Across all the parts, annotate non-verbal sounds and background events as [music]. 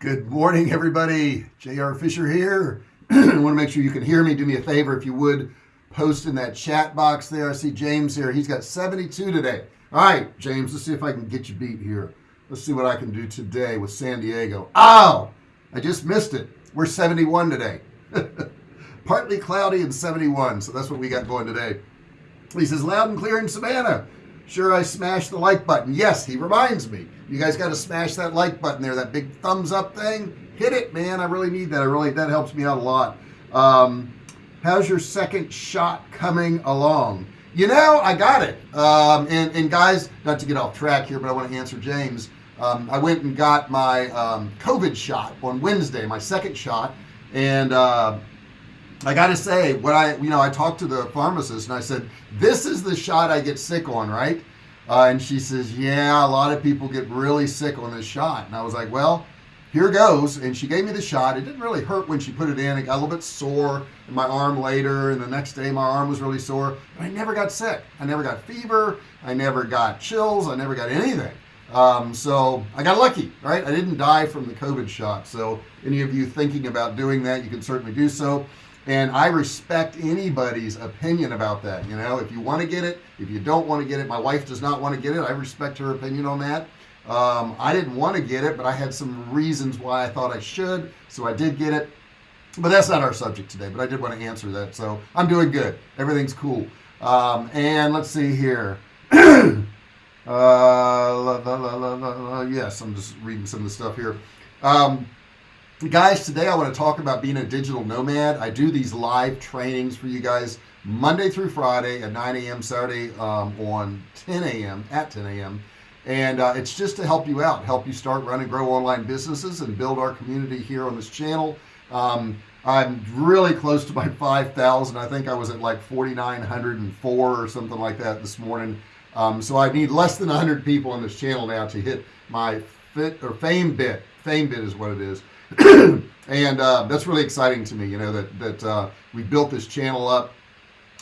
Good morning, everybody. J.R. Fisher here. [clears throat] I want to make sure you can hear me. Do me a favor if you would post in that chat box there. I see James here. He's got 72 today. All right, James, let's see if I can get you beat here. Let's see what I can do today with San Diego. Oh, I just missed it. We're 71 today. [laughs] Partly cloudy and 71. So that's what we got going today. He says loud and clear in Savannah sure I smashed the like button. Yes he reminds me. You guys got to smash that like button there that big thumbs up thing. Hit it man. I really need that. I really that helps me out a lot. Um, how's your second shot coming along? You know I got it. Um, and, and guys not to get off track here but I want to answer James. Um, I went and got my um, COVID shot on Wednesday my second shot. And uh, I gotta say what I you know I talked to the pharmacist and I said this is the shot I get sick on right? Uh, and she says yeah a lot of people get really sick on this shot. And I was like well here goes. And she gave me the shot. It didn't really hurt when she put it in. It got a little bit sore in my arm later and the next day my arm was really sore but I never got sick. I never got fever. I never got chills. I never got anything. Um, so I got lucky right? I didn't die from the COVID shot. So any of you thinking about doing that you can certainly do so and I respect anybody's opinion about that you know? If you want to get it if you don't want to get it my wife does not want to get it I respect her opinion on that. Um, I didn't want to get it but I had some reasons why I thought I should so I did get it. But that's not our subject today but I did want to answer that so I'm doing good. Everything's cool. Um, and let's see here. [clears throat] Uh, la, la, la, yes I'm just reading some of the stuff here. Um, guys today I want to talk about being a digital nomad I do these live trainings for you guys Monday through Friday at 9 a.m. Saturday um, on 10 a.m. at 10 a.m. and uh, it's just to help you out help you start run and grow online businesses and build our community here on this channel um, I'm really close to my 5,000 I think I was at like 4,904 or something like that this morning um, so I need less than 100 people on this channel now to hit my fit or fame bit fame bit is what it is [coughs] and uh, that's really exciting to me you know that that uh, we built this channel up.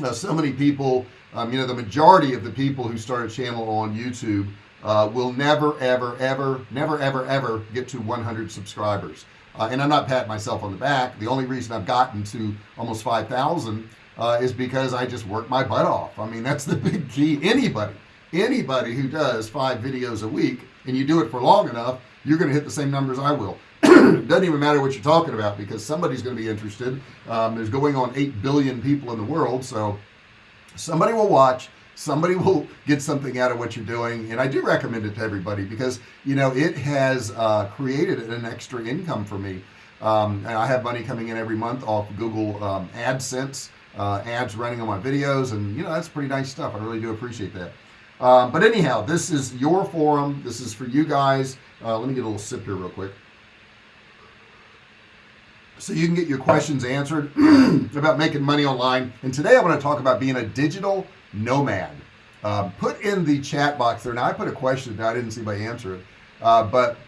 Uh, so many people um, you know the majority of the people who start a channel on YouTube uh, will never ever ever never ever ever get to 100 subscribers. Uh, and I'm not patting myself on the back. The only reason I've gotten to almost 5,000 uh, is because I just work my butt off. I mean that's the [laughs] big key. Anybody anybody who does five videos a week and you do it for long enough you're gonna hit the same numbers I will [clears throat] doesn't even matter what you're talking about because somebody's going to be interested. Um, there's going on 8 billion people in the world so somebody will watch somebody [laughs] will get something out of what you're doing and I do recommend it to everybody because you know it has uh, created an extra income for me. Um, and I have money coming in every month off Google um, AdSense uh, ads running on my videos and you know that's pretty nice stuff. I really do appreciate that. Um, but anyhow this is your forum. This is for you guys. Uh, let me get a little sip here real quick so you can get your questions answered [clears throat] about making money online. And today I want to talk about being a digital nomad. Um, put in the chat box there. Now I put a question now I didn't see my answer uh, but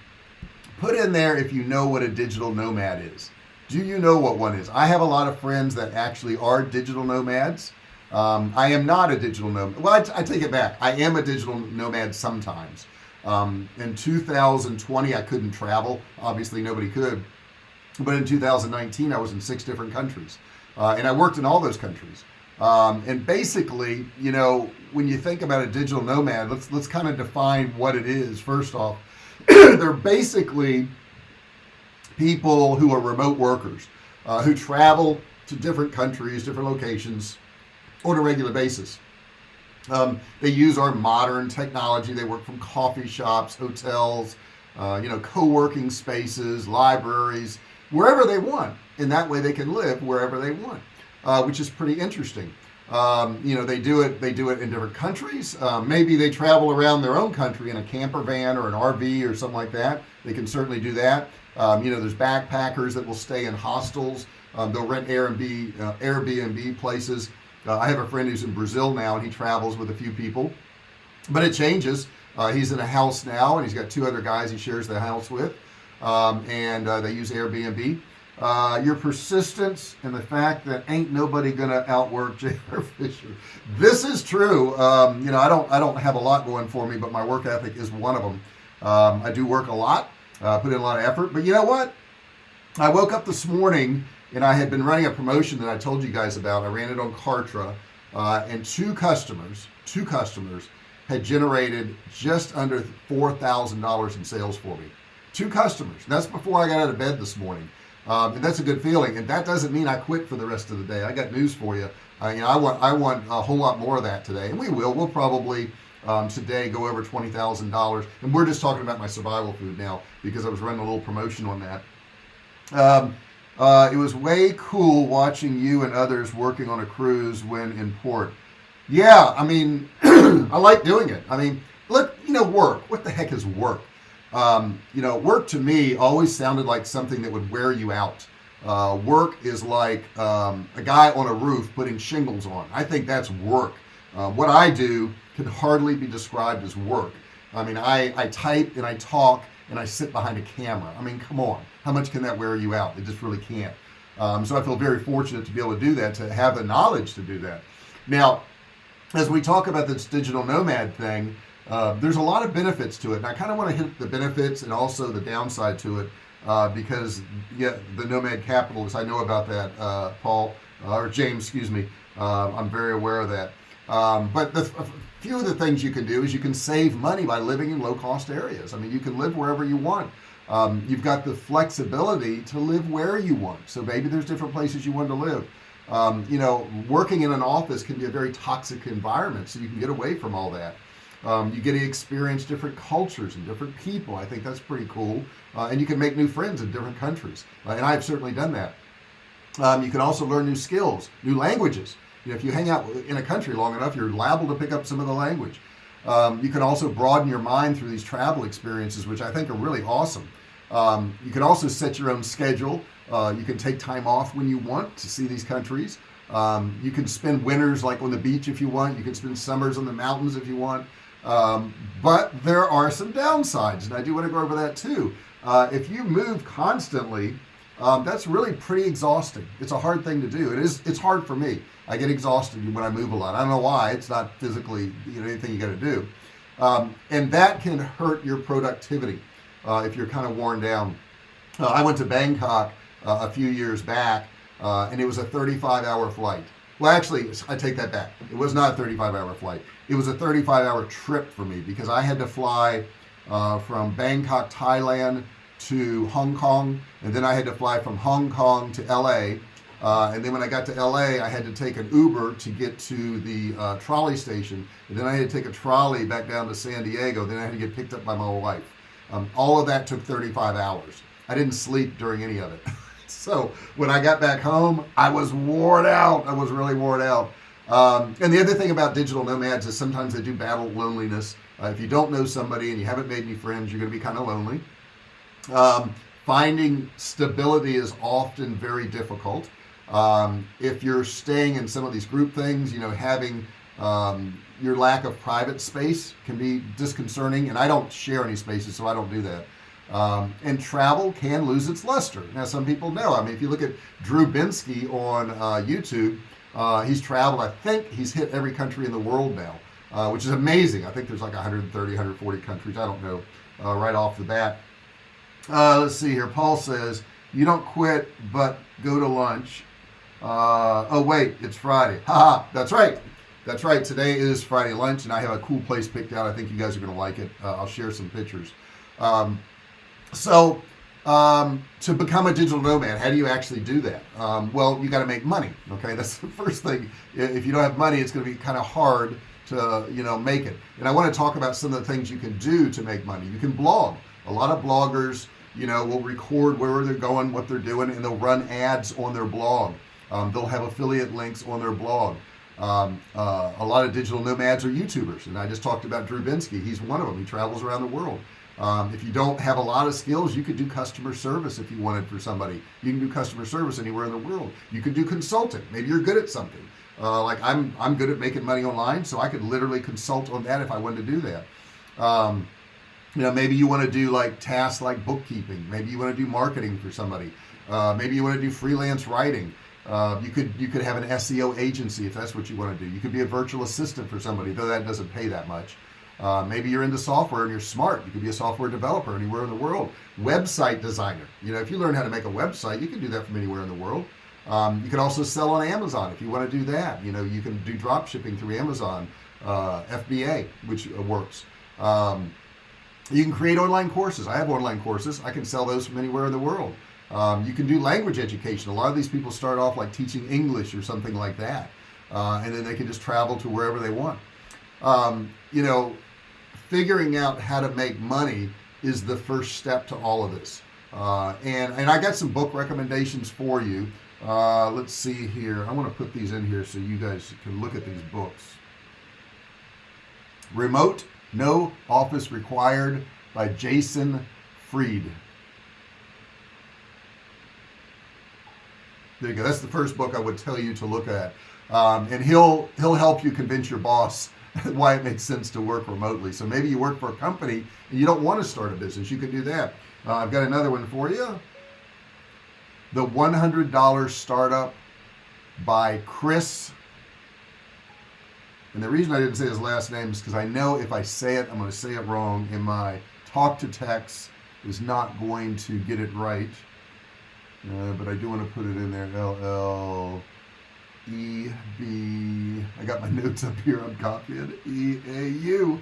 put in there if you know what a digital nomad is. Do you know what one is? I have a lot of friends that actually are digital nomads. Um, I am not a digital nomad. Well I, I, take it back. I am a digital nomad sometimes. Um, in 2020 I couldn't travel. Obviously nobody could but in 2019 I was in six different countries uh, and I worked in all those countries. Um, and basically you know when you think about a digital nomad let's let's kind of define what it is. First off [clears throat] they're basically people who are remote workers uh, who travel to different countries different locations on a regular basis. Um, they use our modern technology. They work from coffee shops hotels uh, you know co-working spaces libraries wherever they want and that way they can live wherever they want uh, which is pretty interesting. Um, you know they do it they do it in different countries. Uh, maybe they travel around their own country in a camper van or an RV or something like that. They can certainly do that. Um, you know there's backpackers that will stay in hostels. Um, they'll rent Airbnb uh, Airbnb places. Uh, I have a friend who's in Brazil now and he travels with a few people. But it changes. Uh, he's in a house now and he's got two other guys he shares the house with um, and uh, they use Airbnb. Uh, your persistence and the fact that ain't nobody gonna outwork [laughs] J.R. Fisher. This is true. Um, you know I don't I don't have a lot going for me but my work ethic is one of them um, I do work a lot uh, put in a lot of effort. But you know what? I woke up this morning and I had been running a promotion that I told you guys about. I ran it on Kartra uh, and two customers two customers had generated just under four thousand dollars in sales for me two customers. That's before I got out of bed this morning. Um, and that's a good feeling. And that doesn't mean I quit for the rest of the day. I got news for you. Uh, you know I want I want a whole lot more of that today. And we will. We'll probably um, today go over $20,000 and we're just talking about my survival food now because I was running a little promotion on that. Um, uh, it was way cool watching you and others working on a cruise when in port. Yeah I mean [clears throat] I like doing it. I mean look you know work. What the heck is work um, you know work to me always sounded like something that would wear you out. Uh, work is like um, a guy on a roof putting shingles on. I think that's work. Uh, what I do can hardly be described as work. I mean I I type and I talk and I sit behind a camera. I mean come on. How much can that wear you out? It just really can't. Um, so I feel very fortunate to be able to do that to have the knowledge to do that. Now as we talk about this digital nomad thing uh, there's a lot of benefits to it and I kind of want to hit the benefits and also the downside to it uh, because yeah the nomad capitalists I know about that uh, Paul uh, or James excuse me. Uh, I'm very aware of that. Um, but the few of the things you can do is you can save money by living in low-cost areas. I mean you can live wherever you want. Um, you've got the flexibility to live where you want. So maybe there's different places you want to live. Um, you know working in an office can be a very toxic environment so you can get away from all that um, you get to experience different cultures and different people. I think that's pretty cool. Uh, and you can make new friends in different countries. Uh, and I've certainly done that. Um, you can also learn new skills new languages. You know, if you hang out in a country long enough you're liable to pick up some of the language. Um, you can also broaden your mind through these travel experiences which I think are really awesome. Um, you can also set your own schedule. Uh, you can take time off when you want to see these countries. Um, you can spend winters like on the beach if you want. You can spend summers on the mountains if you want um, but there are some downsides and I do want to go over that too. Uh, if you move constantly um, that's really pretty exhausting. It's a hard thing to do. It is it's hard for me. I get exhausted when I move a lot. I don't know why. It's not physically you know anything you got to do. Um, and that can hurt your productivity uh, if you're kind of worn down. Uh, I went to Bangkok uh, a few years back uh, and it was a 35 hour flight well actually I take that back. It was not a 35 hour flight. It was a 35 hour trip for me because I had to fly uh, from Bangkok Thailand to Hong Kong and then I had to fly from Hong Kong to LA uh, and then when I got to LA I had to take an Uber to get to the uh, trolley station and then I had to take a trolley back down to San Diego then I had to get picked up by my wife. Um, all of that took 35 hours. I didn't sleep during any of it [laughs] [laughs] so when I got back home I was worn out. I was really worn out. Um, and the other thing about digital nomads is sometimes they do battle loneliness. Uh, if you don't know somebody and you haven't made any friends you're gonna be kind of lonely. Um, finding stability is often very difficult. Um, if you're staying in some of these group things you know having um, your lack of private space can be disconcerting and I don't share any spaces so I don't do that um, and travel can lose its luster. Now some people know. I mean if you look at Drew Binsky on uh, YouTube uh, he's traveled I think he's hit every country in the world now uh, which is amazing. I think there's like 130 140 countries. I don't know uh, right off the bat. Uh, let's see here. Paul says you don't quit but go to lunch. Uh, oh wait it's Friday. Haha that's right. That's right. Today is Friday lunch and I have a cool place picked out. I think you guys are gonna like it. Uh, I'll share some pictures. Um, so um, to become a digital nomad how do you actually do that? Um, well you got to make money okay? [laughs] That's the first thing. If you don't have money it's going to be kind of hard to you know make it. And I want to talk about some of the things you can do to make money. You can blog. A lot of bloggers you know will record where they're going what they're doing and they'll run ads on their blog. Um, they'll have affiliate links on their blog. Um, uh, a lot of digital nomads are youtubers and I just talked about Drew Binsky he's one of them he travels around the world um, if you don't have a lot of skills you could do customer service if you wanted for somebody. You can do customer service anywhere in the world. You could do consulting. Maybe you're good at something. Uh, like I'm I'm good at making money online so I could literally consult on that if I wanted to do that. Um, you know maybe you want to do like tasks like bookkeeping. Maybe you want to do marketing for somebody. Uh, maybe you want to do freelance writing. Uh, you could you could have an SEO agency if that's what you want to do. You could be a virtual assistant for somebody though that doesn't pay that much uh, maybe you're into software and you're smart. You could be a software developer anywhere in the world. Website designer. You know if you learn how to make a website you can do that from anywhere in the world. Um, you can also sell on Amazon if you want to do that. You know you can do drop shipping through Amazon uh, FBA which works. Um, you can create online courses. I have online courses. I can sell those from anywhere in the world. Um, you can do language education. A lot of these people start off like teaching English or something like that uh, and then they can just travel to wherever they want. Um, you know figuring out how to make money is the first step to all of this. Uh, and and I got some book recommendations for you. Uh, let's see here. I want to put these in here so you guys can look at these books. Remote no office required by Jason Fried there you go. That's the first book I would tell you to look at um, and he'll he'll help you convince your boss [laughs] why it makes sense to work remotely. So maybe you work for a company and you don't want to start a business you can do that. Uh, I've got another one for you. The $100 startup by Chris. And the reason I didn't say his last name is because I know if I say it I'm going to say it wrong and my talk to text is not going to get it right. Uh, but I do want to put it in there LL E B I got my [laughs] notes up here I'm copying. E A U.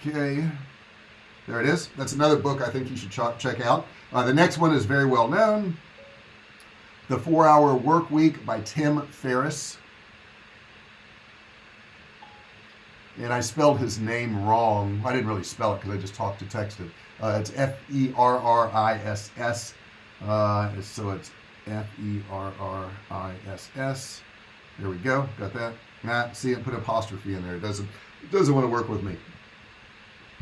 Okay there it is. That's another book I think you should ch check out. Uh, the next one is very well known. The four hour work week by Tim Ferriss. And I spelled his name wrong. I didn't really spell it because I just talked to text it. Uh, it's F-E-R-R-I-S-S uh, so it's F-E-R-R-I-S-S there we go. Got that? Matt see it put apostrophe in there. It doesn't it doesn't want to work with me.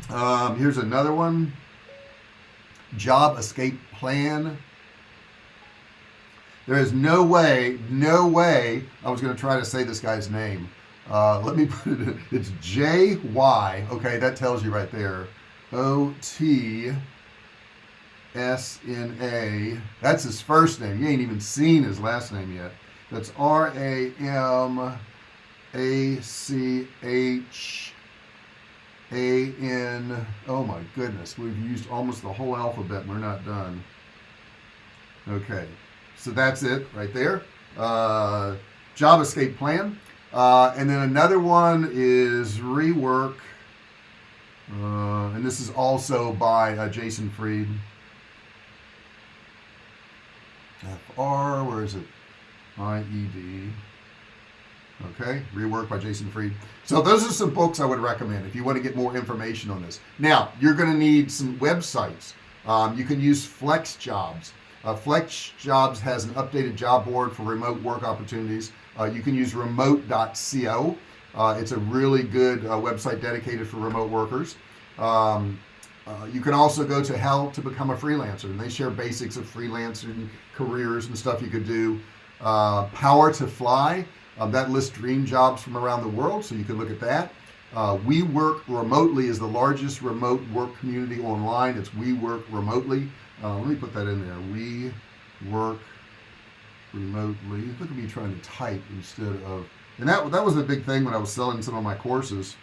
Um, here's another one. Job escape plan. There is no way no way I was going to try to say this guy's name. Uh, let me put it in. It's J-Y okay that tells you right there. O-T S-N-A that's his first name. You ain't even seen his last name yet. That's R-A-M-A-C-H A-N oh my goodness. We've used almost the whole alphabet and we're not done. Okay. So that's it right there. Uh, job escape plan. Uh, and then another one is rework. Uh, and this is also by uh, Jason Fried FR where is it? IED okay rework by Jason Fried. So those are some books I would recommend if you want to get more information on this. Now you're going to need some websites. Um, you can use flex jobs. Uh, flex jobs has an updated job board for remote work opportunities. Uh, you can use remote.co uh, it's a really good uh, website dedicated for remote workers. Um, uh, you can also go to how to become a freelancer and they share basics of freelancing careers and stuff you could do. Uh, power to fly um, that lists dream jobs from around the world so you can look at that. Uh, we work remotely is the largest remote work community online. It's we work remotely. Uh, let me put that in there. We work remotely. Look at me trying to type instead of and that that was a big thing when I was selling some of my courses.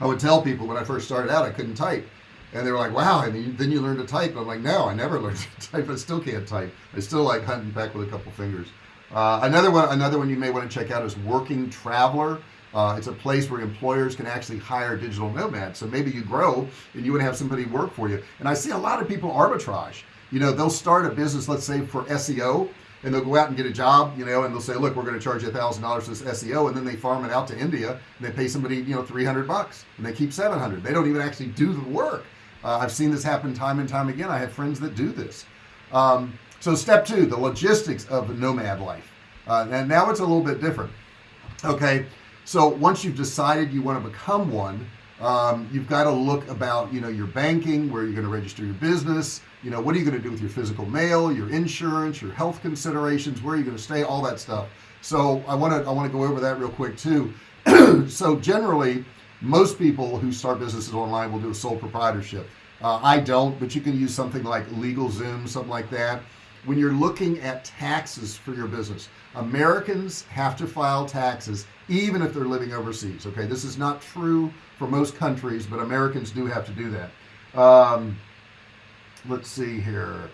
I would tell people when I first started out I couldn't type and they were like wow. And then you learn to type. I'm like no I never [laughs] learned to type. I still can't type. I still like hunting back with a couple fingers. Uh, another one another one you may want to check out is working traveler. Uh, it's a place where employers can actually hire digital nomads. So maybe you grow and you would have somebody work for you. And I see a lot of people arbitrage. You know they'll start a business let's say for SEO and they'll go out and get a job you know and they'll say look we're going to charge you a thousand dollars this SEO and then they farm it out to India and they pay somebody you know 300 bucks and they keep 700 they don't even actually do the work uh, I've seen this happen time and time again. I have friends that do this. Um, so step two the logistics of nomad life. Uh, and now it's a little bit different. Okay so once you've decided you want to become one um, you've got to look about you know your banking where you're going to register your business. You know what are you going to do with your physical mail your insurance your health considerations? Where are you going to stay? All that stuff. So I want to I want to go over that real quick too. [clears throat] So generally most people who start businesses online will do a sole proprietorship. Uh, I don't but you can use something like LegalZoom something like that. When you're looking at taxes for your business Americans have to file taxes even if they're living overseas okay? This is not true for most countries but Americans do have to do that. Um, let's see here.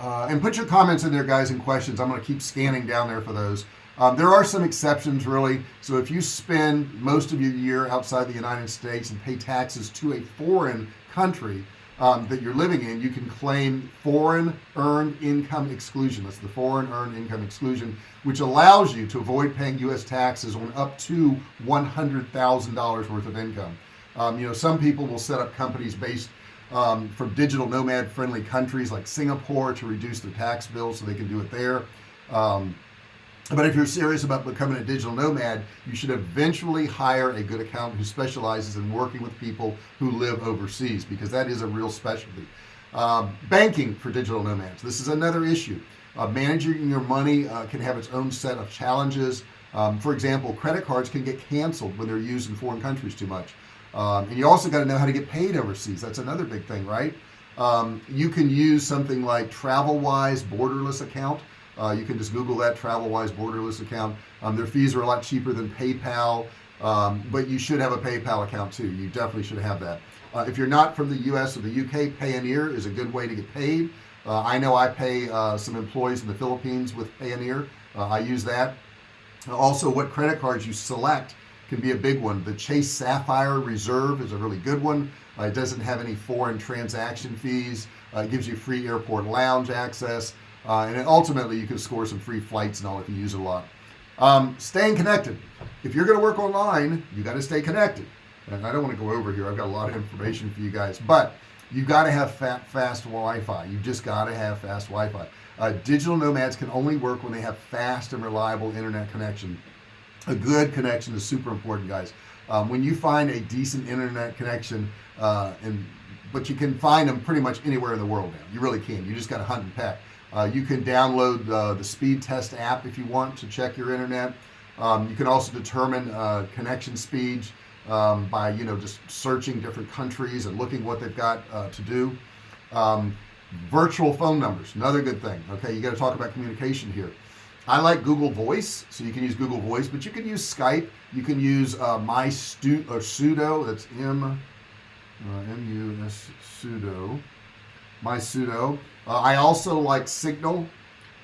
Uh, and put your comments in there guys and questions. I'm going to keep scanning down there for those um, there are some exceptions really. So if you spend most of your year outside the United States and pay taxes to a foreign country um, that you're living in you can claim foreign earned income exclusion. That's the foreign earned income exclusion which allows you to avoid paying US taxes on up to $100,000 worth of income. Um, you know some people will set up companies based um, from digital nomad friendly countries like Singapore to reduce their tax bill so they can do it there. Um, but if you're serious about becoming a digital nomad you should eventually hire a good accountant who specializes in working with people who live overseas because that is a real specialty. Um, banking for digital nomads. This is another issue. Uh, managing your money uh, can have its own set of challenges. Um, for example credit cards can get canceled when they're used in foreign countries too much. Um, and you also got to know how to get paid overseas. That's another big thing right? Um, you can use something like TransferWise borderless account uh, you can just google that TransferWise borderless account. Um, their fees are a lot cheaper than PayPal um, but you should have a PayPal account too. You definitely should have that. Uh, if you're not from the US or the UK Payoneer is a good way to get paid. Uh, I know I pay uh, some employees in the Philippines with Payoneer. Uh, I use that. Also what credit cards you select can be a big one. The Chase Sapphire Reserve is a really good one. Uh, it doesn't have any foreign transaction fees. Uh, it gives you free airport lounge access uh, and ultimately you can score some free flights and all if you use it a lot. Um, staying connected. If you're going to work online you got to stay connected. And I don't want to go over here. I've got a lot of information for you guys but you got to have fat, fast Wi-Fi. You just got to have fast Wi-Fi. Uh, digital nomads can only work when they have fast and reliable internet connection. A good connection is super important guys. Um, when you find a decent internet connection uh, and but you can find them pretty much anywhere in the world now. You really can. You just got to hunt and peck uh, you can download uh, the speed test app if you want to check your internet. Um, you can also determine uh, connection speeds um, by you know just searching different countries and looking what they've got uh, to do. Um, virtual phone numbers another good thing okay? You got to talk about communication here. I like Google Voice so you can use Google Voice but you can use Skype. You can use uh, my stu or sudo that's M uh, M-U-S sudo my pseudo. uh, I also like Signal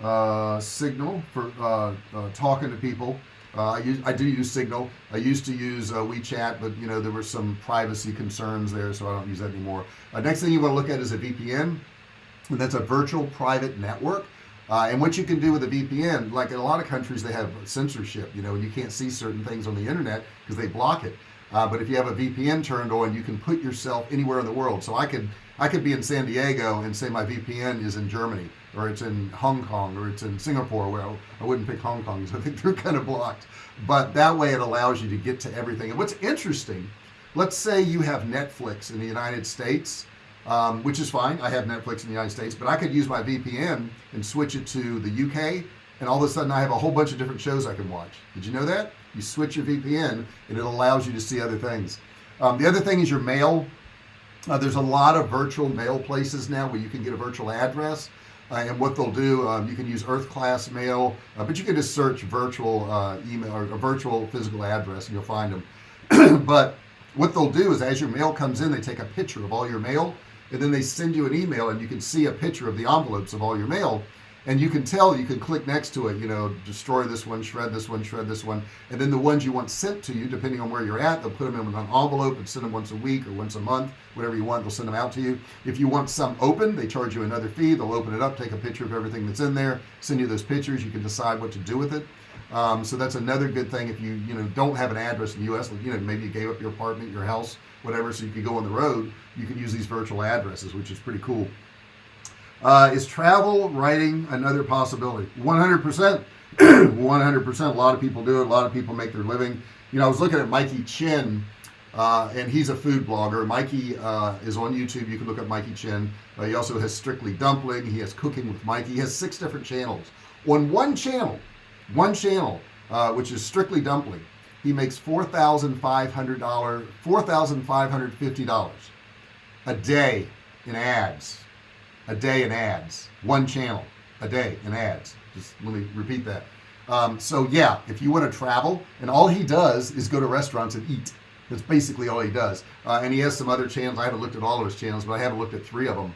uh, Signal for uh, uh, talking to people. Uh, I use I do use Signal. I used to use WeChat but you know there were some privacy concerns there so I don't use that anymore. Next thing you want to look at is a VPN and that's a virtual private network. Uh, and what you can do with a VPN like in a lot of countries they have censorship you know you can't see certain things on the internet because they block it. Uh, but if you have a VPN turned on you can put yourself anywhere in the world. So I could I could be in San Diego and say my VPN is in Germany or it's in Hong Kong or it's in Singapore. Well I wouldn't pick Hong Kong because I think [laughs] they're kind of blocked. But that way it allows you to get to everything. And what's interesting let's say you have Netflix in the United States um, which is fine. I have Netflix in the United States but I could use my VPN and switch it to the UK and all of a sudden I have a whole bunch of different shows I can watch. Did you know that? You switch your VPN and it allows you to see other things. Um, the other thing is your mail uh, there's a lot of virtual mail places now where you can get a virtual address uh, and what they'll do um, you can use earth class mail uh, but you can just search virtual uh, email or a virtual physical address and you'll find them [clears throat] but what they'll do is as your mail comes in they take a picture of all your mail and then they send you an email and you can see a picture of the envelopes of all your mail and you can tell you can click next to it you know destroy this one shred this one shred this one. And then the ones you want sent to you depending on where you're at they'll put them in an envelope and send them once a week or once a month whatever you want they'll send them out to you. If you want some open they charge you another fee they'll open it up take a picture of everything that's in there send you those pictures you can decide what to do with it. Um, so that's another good thing if you you know don't have an address in the US you know maybe you gave up your apartment your house whatever so you could go on the road you can use these virtual addresses which is pretty cool uh, is travel writing another possibility? 100% 100% [clears throat] a lot of people do it. A lot of people make their living. You know I was looking at Mikey Chen uh, and he's a food blogger. Mikey uh, is on YouTube. You can look up Mikey Chen. Uh, he also has Strictly Dumpling. He has Cooking with Mikey. He has six different channels. On one channel one channel uh, which is Strictly Dumpling he makes $4,500 $4,550 a day in ads a day in ads. One channel a day in ads. Just let me repeat that. Um, so yeah if you want to travel and all he does is go to restaurants and eat. That's basically all he does. Uh, and he has some other channels. I haven't looked at all of his channels but I haven't looked at three of them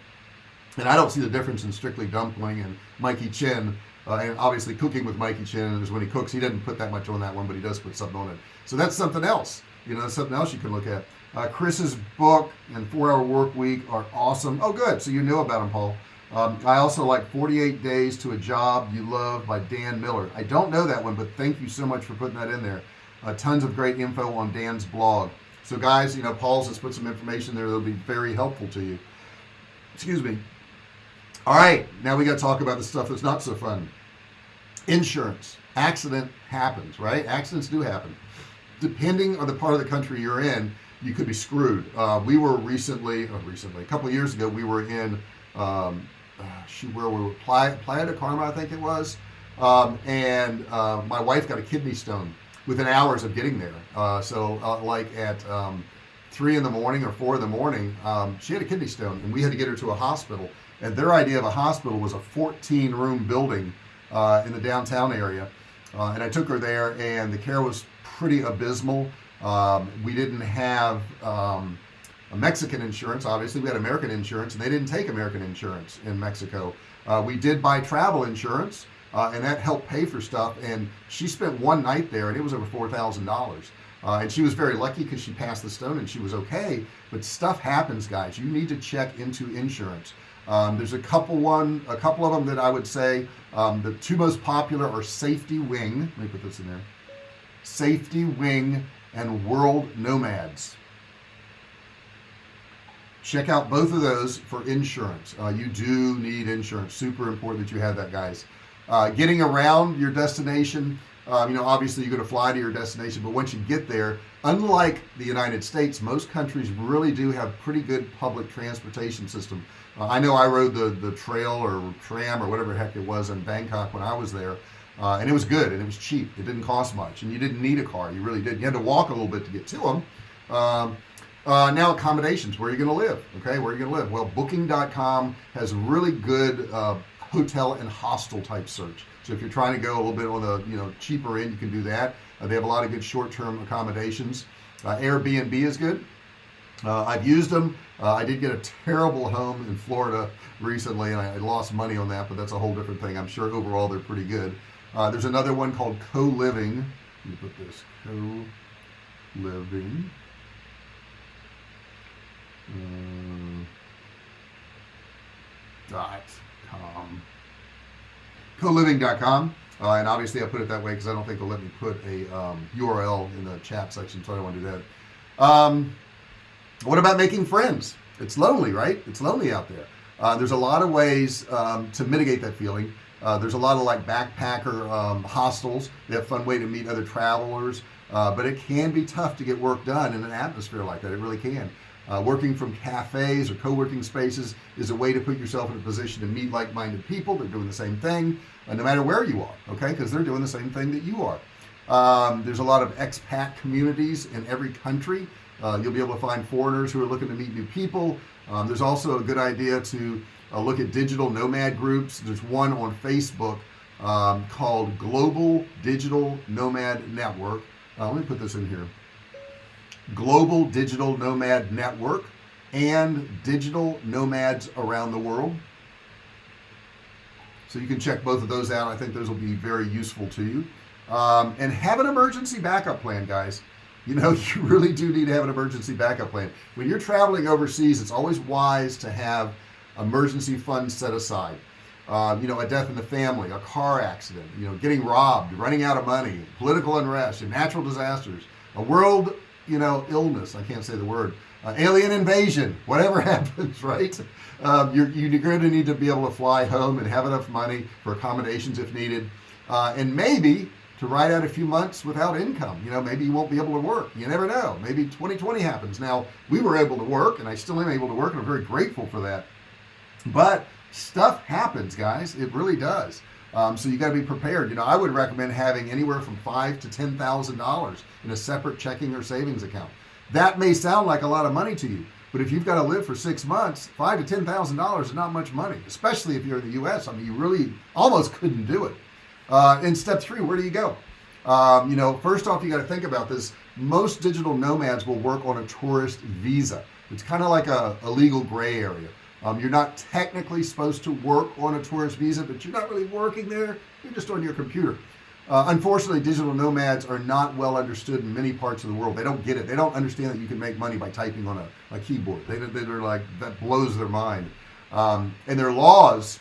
and I don't see the difference in Strictly Dumpling and Mikey Chen uh, and obviously cooking with Mikey Chen is when he cooks. He doesn't put that much on that one but he does put something on it. So that's something else. You know that's something else you can look at uh, Chris's book and four hour work week are awesome. Oh good. So you know about them Paul. Um, I also like 48 days to a job you love by Dan Miller. I don't know that one but thank you so much for putting that in there. Uh, tons of great info on Dan's blog. So guys you know Paul's has put some information there that'll be very helpful to you. Excuse me. All right. Now we got to talk about the stuff that's not so fun. Insurance. Accident happens right? Accidents do happen. Depending on the part of the country you're in you could be screwed. Uh, we were recently uh, recently a couple years ago we were in um, uh, where we? Were Playa, Playa de Carmen I think it was. Um, and uh, my wife got a kidney stone within hours of getting there. Uh, so like at um, three in the morning or four in the morning um, she had a kidney stone and we had to get her to a hospital. And their idea of a hospital was a 14 room building in the downtown area. And I took her there and the care was pretty abysmal um, we didn't have um, a Mexican insurance. Obviously we had American insurance and they didn't take American insurance in Mexico. Uh, we did buy travel insurance uh, and that helped pay for stuff and she spent one night there and it was over four thousand dollars. Uh, and she was very lucky because she passed the stone and she was okay but stuff happens guys. You need to check into insurance. Um, there's a couple one a couple of them that I would say um, the two most popular are safety wing. Let me put this in there. Safety wing and world nomads. Check out both of those for insurance. Uh, you do need insurance. Super important that you have that guys. Uh, getting around your destination um, you know obviously you're going to fly to your destination but once you get there unlike the United States most countries really do have pretty good public transportation system. Uh, I know I rode the the trail or tram or whatever heck it was in Bangkok when I was there uh, and it was good and it was cheap. It didn't cost much and you didn't need a car. You really did you had to walk a little bit to get to them um, uh, now accommodations where are you going to live? Okay where are you going to live? Well booking.com has a really good uh, hotel and hostel type search. So if you're trying to go a little bit on the you know cheaper end you can do that. Uh, they have a lot of good short-term accommodations. Uh, Airbnb is good. Uh, I've used them uh, I did get a terrible home in Florida recently and I, I, lost money on that but that's a whole different thing. I'm sure overall they're pretty good uh, there's another one called co-living. Let me put this co-living. Uh, dot com. co-living.com uh, and obviously I put it that way because I don't think they'll let me put a um, URL in the chat section so I don't want to do that. Um, what about making friends? It's lonely right? It's lonely out there. Uh, there's a lot of ways um, to mitigate that feeling uh, there's a lot of like backpacker um, hostels. They have fun way to meet other travelers. Uh, but it can be tough to get work done in an atmosphere like that. It really can. Uh, working from cafes or co-working spaces is a way to put yourself in a position to meet like-minded people they're doing the same thing uh, no matter where you are okay? Because they're doing the same thing that you are. Um, there's a lot of expat communities in every country. Uh, you'll be able to find foreigners who are looking to meet new people. Um, there's also a good idea to look at digital nomad groups. There's one on Facebook um, called Global Digital Nomad Network. Uh, let me put this in here. Global Digital Nomad Network and Digital Nomads Around the World. So you can check both of those out. I think those will be very useful to you. Um, and have an emergency backup plan guys. You know [laughs] you really do need to have an emergency backup plan. When you're traveling overseas it's always wise to have emergency funds set aside. Uh, you know a death in the family a car accident you know getting robbed running out of money political unrest and natural disasters a world you know illness I can't say the word uh, alien invasion [laughs] whatever [laughs] happens right? Um, you're, you're going to need to be able to fly home and have enough money for accommodations if needed uh, and maybe to ride out a few months without income. You know maybe you won't be able to work. You never know. Maybe 2020 happens. Now we were able to work and I still am able to work and I'm very grateful for that but stuff happens guys. It really does. Um, so you got to be prepared. You know I would recommend having anywhere from five to ten thousand dollars in a separate checking or savings account. That may sound like a lot of money to you but if you've got to live for six months five to ten thousand dollars is not much money especially if you're in the US I mean you really almost couldn't do it. Uh, in step three where do you go? Um, you know first off you got to think about this. Most digital nomads will work on a tourist visa. It's kind of like a, a legal gray area um, you're not technically supposed to work on a tourist visa but you're not really working there. You're just on your computer. Uh, unfortunately digital nomads are not well understood in many parts of the world. They don't get it. They don't understand that you can make money by typing on a, a keyboard. They, they're like that blows their mind. Um, and their laws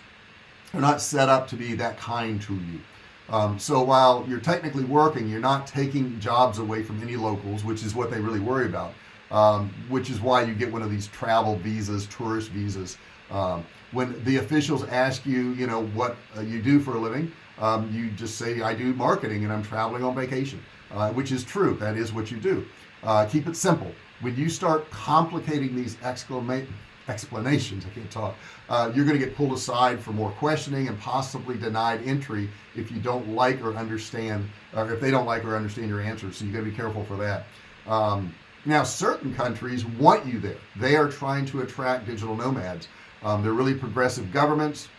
are not set up to be that kind to you. Um, so while you're technically working you're not taking jobs away from any locals which is what they really worry about um, which is why you get one of these travel visas tourist visas. Um, when the officials ask you you know what uh, you do for a living um, you just say I do marketing and I'm traveling on vacation uh, which is true. That is what you do. Uh, keep it simple. When you start complicating these explanations I can't talk uh, you're gonna get pulled aside for more questioning and possibly denied entry if you don't like or understand or if they don't like or understand your answers. So you got to be careful for that. Um, now certain countries want you there. They are trying to attract digital nomads. Um, they're really progressive governments.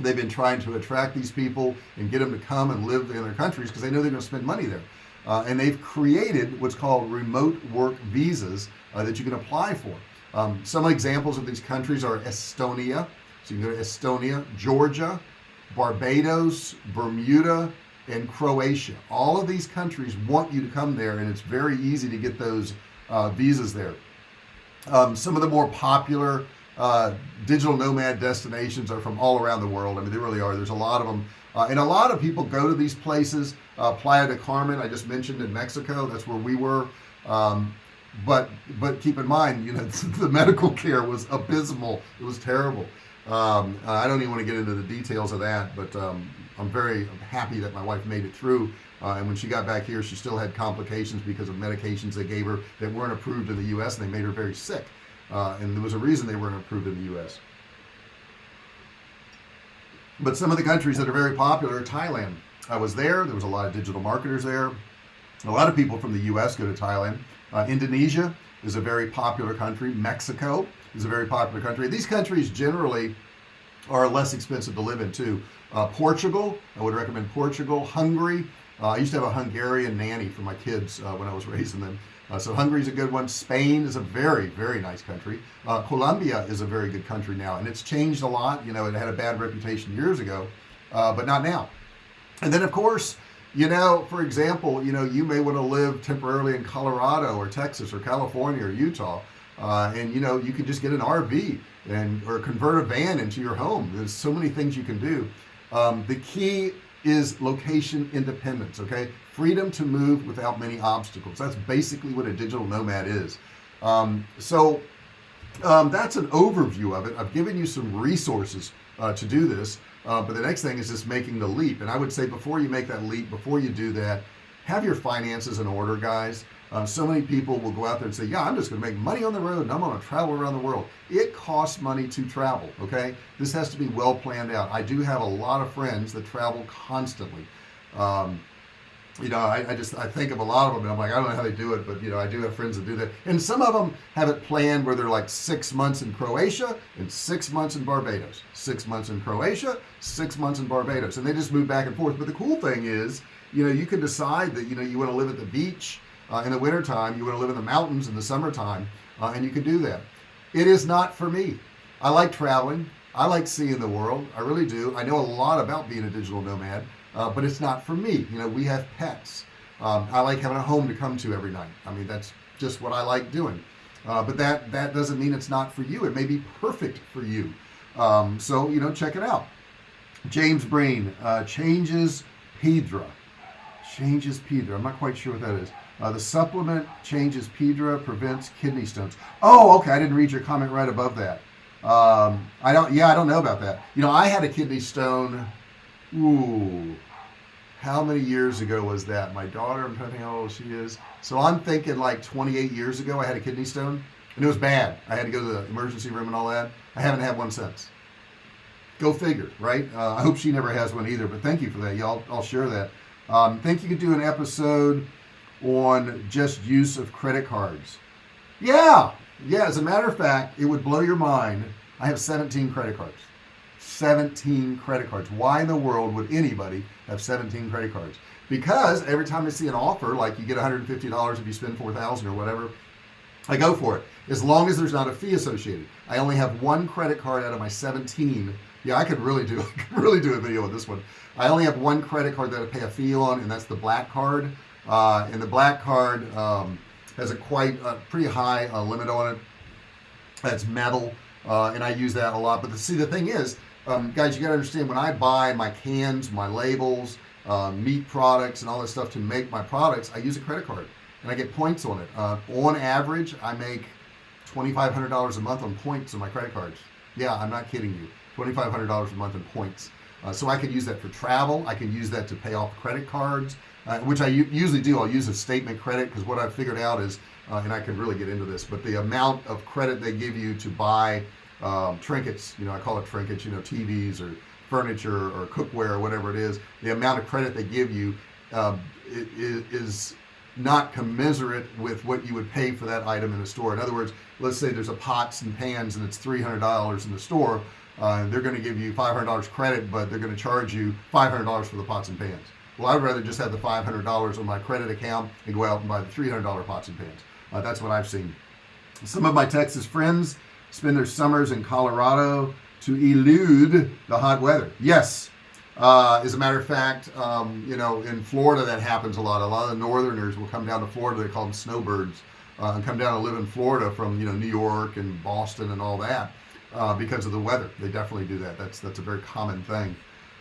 They've been trying to attract these people and get them to come and live in their countries because they know they're going to spend money there. Uh, and they've created what's called remote work visas uh, that you can apply for. Um, some examples of these countries are Estonia. So you can go to Estonia Georgia Barbados Bermuda and Croatia. All of these countries want you to come there and it's very easy to get those uh, visas there. Um, some of the more popular uh, digital nomad destinations are from all around the world. I mean they really are. There's a lot of them uh, and a lot of people go to these places uh, Playa del Carmen I just mentioned in Mexico that's where we were. Um, but but keep in mind you know [laughs] the medical care was abysmal. It was terrible. Um, I don't even want to get into the details of that but um, I'm very happy that my wife made it through uh, and when she got back here she still had complications because of medications they gave her that weren't approved in the US and they made her very sick. Uh, and there was a reason they weren't approved in the US but some of the countries that are very popular Thailand. I was there. There was a lot of digital marketers there. A lot of people from the US go to Thailand. Uh, Indonesia is a very popular country. Mexico is a very popular country. These countries generally are less expensive to live in too. Uh, Portugal I would recommend Portugal. Hungary uh, I used to have a Hungarian nanny for my kids uh, when I was [laughs] raising them. Uh, so Hungary is a good one. Spain is a very very nice country. Uh, Colombia is a very good country now and it's changed a lot. You know it had a bad reputation years ago uh, but not now. And then of course you know for example you know you may want to live temporarily in Colorado or Texas or California or Utah uh, and you know you can just get an RV and or convert a van into your home. There's so many things you can do. Um, the key is location independence okay? Freedom to move without many obstacles. That's basically what a digital nomad is. Um, so um, that's an overview of it. I've given you some resources uh, to do this uh, but the next thing is just making the leap. And I would say before you make that leap before you do that have your finances in order guys uh, so many people will go out there and say yeah I'm just gonna make money on the road and I'm gonna travel around the world. It costs money to travel okay? This has to be well planned out. I do have a lot of friends that travel constantly. Um, you know I, I, just I think of a lot of them and I'm like I don't know how they do it but you know I do have friends that do that. And some of them have it planned where they're like six months in Croatia and six months in Barbados. Six months in Croatia six months in Barbados. And they just move back and forth. But the cool thing is you know you can decide that you know you want to live at the beach uh, in the wintertime you want to live in the mountains in the summertime uh, and you can do that. It is not for me. I like traveling. I like seeing the world. I really do. I know a lot about being a digital nomad uh, but it's not for me. You know we have pets. Um, I like having a home to come to every night. I mean that's just what I like doing. Uh, but that that doesn't mean it's not for you. It may be perfect for you. Um, so you know check it out. James Breen uh, Chanca Piedra. Changes Pedra. I'm not quite sure what that is uh, the supplement Chanca Piedra prevents kidney stones. Oh okay I didn't read your comment right above that. Um, I don't yeah I don't know about that. You know I had a kidney stone ooh how many years ago was that? My daughter I'm trying to think how old she is. So I'm thinking like 28 years ago I had a kidney stone and it was bad. I had to go to the emergency room and all that. I haven't had one since. Go figure right? Uh, I hope she never has one either but thank you for that y'all. I'll share that. Um, think you could do an episode on just use of credit cards. Yeah yeah as a matter of fact it would blow your mind. I have 17 credit cards. 17 credit cards. Why in the world would anybody have 17 credit cards? Because every time I see an offer like you get $150 if you spend 4,000 or whatever I go for it. As long as there's not a fee associated. I only have one credit card out of my 17 yeah I could really do [laughs] really do a video with this one. I only have one credit card that I pay a fee on and that's the black card uh, and the black card um, has a quite a pretty high uh, limit on it. That's metal uh, and I use that a lot. But the, see the thing is um, guys you got to understand when I buy my cans my labels uh, meat products and all this stuff to make my products I use a credit card and I get points on it. Uh, on average I make $2,500 a month on points on my credit cards. Yeah I'm not kidding you. $2,500 a month in points. Uh, so I could use that for travel. I can use that to pay off credit cards uh, which I usually do. I'll use a statement credit because what I've figured out is uh, and I can really get into this but the amount of credit they give you to buy um, trinkets you know I call it trinkets you know TVs or furniture or cookware or whatever it is the amount of credit they give you um, is not commensurate with what you would pay for that item in the store. In other words let's say there's a pots and pans and it's $300 in the store uh, they're going to give you $500 credit but they're going to charge you $500 for the pots and pans well I'd rather just have the $500 on my credit account and go out and buy the $300 pots and pans. Uh, that's what I've seen. Some of my Texas friends spend their summers in Colorado to elude the hot weather. Yes uh, as a matter of fact um, you know in Florida that happens a lot. A lot of the northerners will come down to Florida. They call them snowbirds uh, and come down and live in Florida from you know New York and Boston and all that uh, because of the weather. They definitely do that. That's that's a very common thing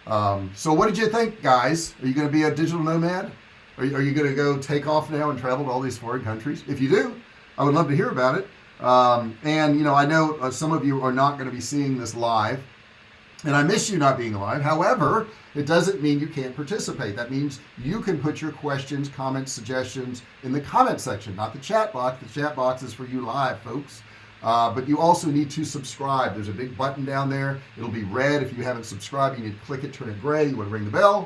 um, so what did you think guys? Are you going to be a digital nomad? Are you, are you going to go take off now and travel to all these foreign countries? If you do I would love to hear about it. Um, and you know I know uh, some of you are not going to be seeing this live and I miss you not being alive. However it doesn't mean you can't participate. That means you can put your questions comments suggestions in the comment section not the chat box. The chat box is for you live folks uh, but you also need to subscribe. There's a big button down there. It'll be red. If you haven't subscribed you need to click it turn it gray. You want to ring the bell?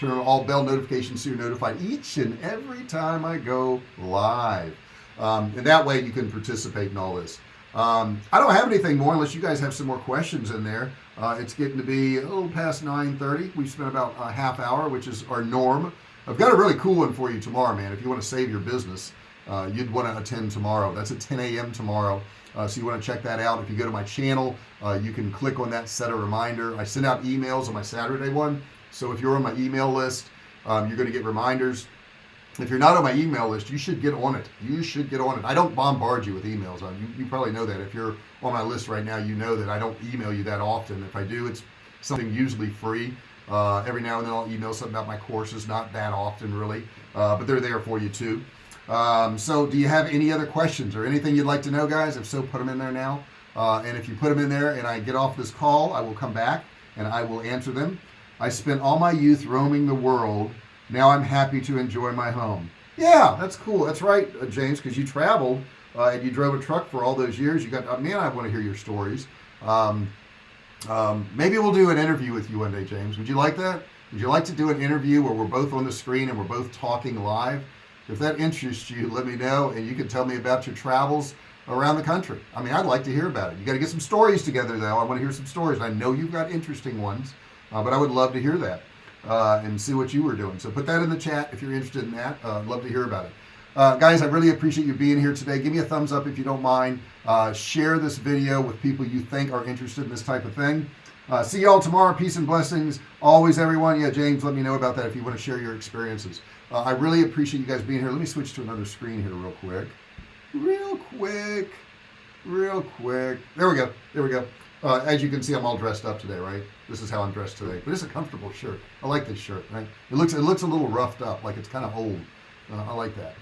Turn on all bell notifications so you're notified each and every time I go live. Um, and that way you can participate in all this. Um, I don't have anything more unless you guys have some more questions in there. Uh, it's getting to be a little past 9:30. we've spent about a half hour which is our norm. I've got a really cool one for you tomorrow man. If you want to save your business uh, you'd want to attend tomorrow. That's at 10 a.m. tomorrow uh, so you want to check that out. If you go to my channel uh, you can click on that set a reminder. I send out emails on my Saturday one. So if you're on my email list um, you're going to get reminders. If you're not on my email list you should get on it. You should get on it. I don't bombard you with emails uh, you, you probably know that. If you're on my list right now you know that I don't email you that often. If I do it's something usually free. Uh, every now and then I'll email something about my courses not that often really uh, but they're there for you too um, so do you have any other questions or anything you'd like to know guys? If so put them in there now. Uh, and if you put them in there and I get off this call I will come back and I will answer them. I spent all my youth roaming the world. Now I'm happy to enjoy my home. Yeah that's cool. That's right uh, James because you traveled uh, and you drove a truck for all those years. You got uh, man I want to hear your stories. Um, um, maybe we'll do an interview with you one day James. Would you like that? Would you like to do an interview where we're both on the screen and we're both talking live if that interests you let me know and you can tell me about your travels around the country. I mean I'd like to hear about it. You got to get some stories together though. I want to hear some stories. I know you've got interesting ones uh, but I would love to hear that uh, and see what you were doing. So put that in the chat if you're interested in that. Uh, love to hear about it. Uh, guys I really appreciate you being here today. Give me a thumbs up if you don't mind. Uh, share this video with people you think are interested in this type of thing. Uh, see y'all tomorrow. Peace and blessings. Always everyone. Yeah James let me know about that if you want to share your experiences uh, I really appreciate you guys being here. Let me switch to another screen here real quick. Real quick. Real quick. There we go. There we go. Uh, as you can see I'm all dressed up today right? This is how I'm dressed today. But it's a comfortable shirt. I like this shirt right? It looks it looks a little roughed up like it's kind of old. Uh, I like that.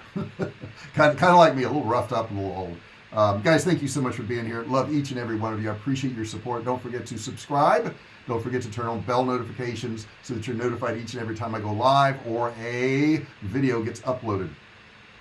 Kind, of, kind of like me a little roughed up a little old. Um, guys thank you so much for being here. Love each and every one of you. I appreciate your support. Don't forget to subscribe don't forget to turn on bell notifications so that you're notified each and every time I go live or a video gets uploaded.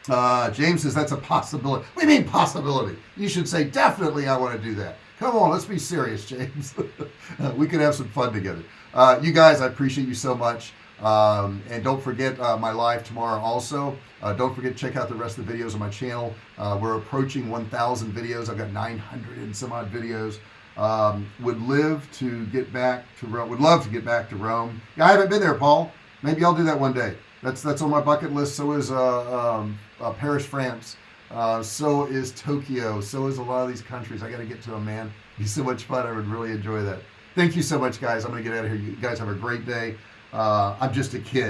Uh, James says that's a possibility. We mean possibility? You should say definitely I want to do that. Come on let's be serious James. [laughs] We could have some fun together. Uh, you guys I appreciate you so much. Um, and don't forget uh, my live tomorrow also. Uh, don't forget to check out the rest of the videos on my channel. Uh, we're approaching 1,000 videos. I've got 900 and some odd videos um, would live to get back to Rome would love to get back to Rome. Yeah, I haven't been there Paul. Maybe I'll do that one day. That's that's on my bucket list. So is uh, um, uh, Paris France. Uh, so is Tokyo. So is a lot of these countries. I got to get to them man. Be so much fun. I would really enjoy that. Thank you so much guys. I'm gonna get out of here. You guys have a great day. Uh, I'm just a kid